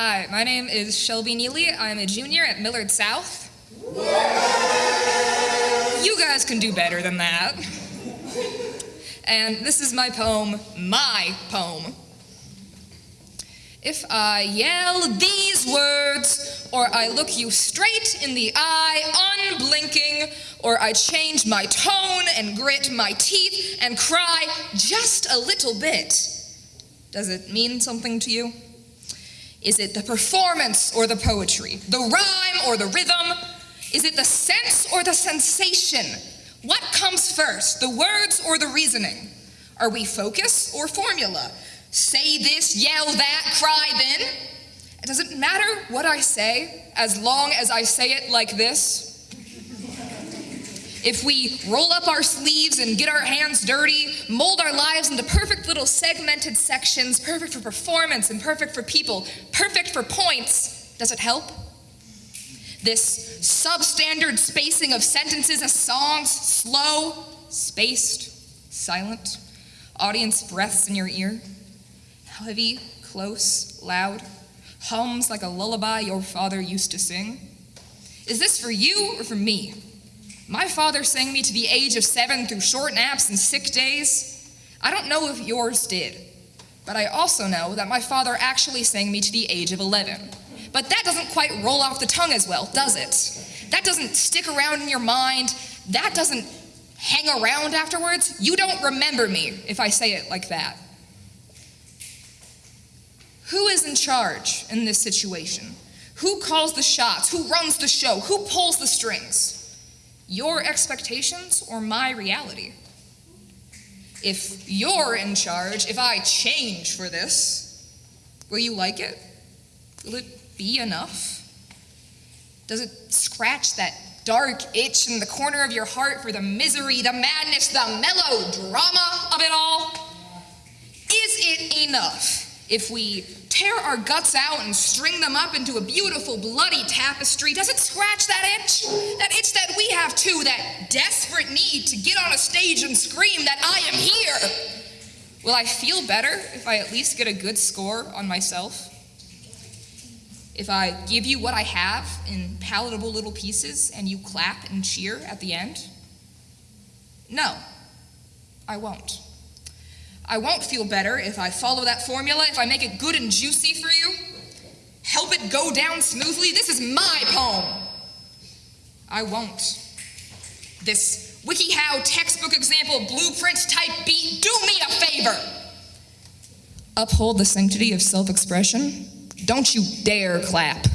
Hi, my name is Shelby Neely. I'm a junior at Millard South. You guys can do better than that. And this is my poem, my poem. If I yell these words, or I look you straight in the eye, unblinking, or I change my tone and grit my teeth and cry just a little bit, does it mean something to you? Is it the performance or the poetry, the rhyme or the rhythm? Is it the sense or the sensation? What comes first, the words or the reasoning? Are we focus or formula? Say this, yell that, cry then? It Does it matter what I say as long as I say it like this? If we roll up our sleeves and get our hands dirty, mold our lives into perfect little segmented sections, perfect for performance and perfect for people, perfect for points, does it help? This substandard spacing of sentences as songs, slow, spaced, silent, audience breaths in your ear, heavy, close, loud, hums like a lullaby your father used to sing. Is this for you or for me? My father sang me to the age of seven through short naps and sick days. I don't know if yours did, but I also know that my father actually sang me to the age of 11. But that doesn't quite roll off the tongue as well, does it? That doesn't stick around in your mind. That doesn't hang around afterwards. You don't remember me if I say it like that. Who is in charge in this situation? Who calls the shots? Who runs the show? Who pulls the strings? Your expectations or my reality? If you're in charge, if I change for this, will you like it? Will it be enough? Does it scratch that dark itch in the corner of your heart for the misery, the madness, the melodrama of it all? Is it enough if we tear our guts out and string them up into a beautiful bloody tapestry, does it scratch that itch? That itch have too, that desperate need to get on a stage and scream that I am here. Will I feel better if I at least get a good score on myself? If I give you what I have in palatable little pieces and you clap and cheer at the end? No, I won't. I won't feel better if I follow that formula, if I make it good and juicy for you. Help it go down smoothly. This is my poem. I won't. This WikiHow textbook example blueprint type beat, do me a favor. Uphold the sanctity of self expression. Don't you dare clap.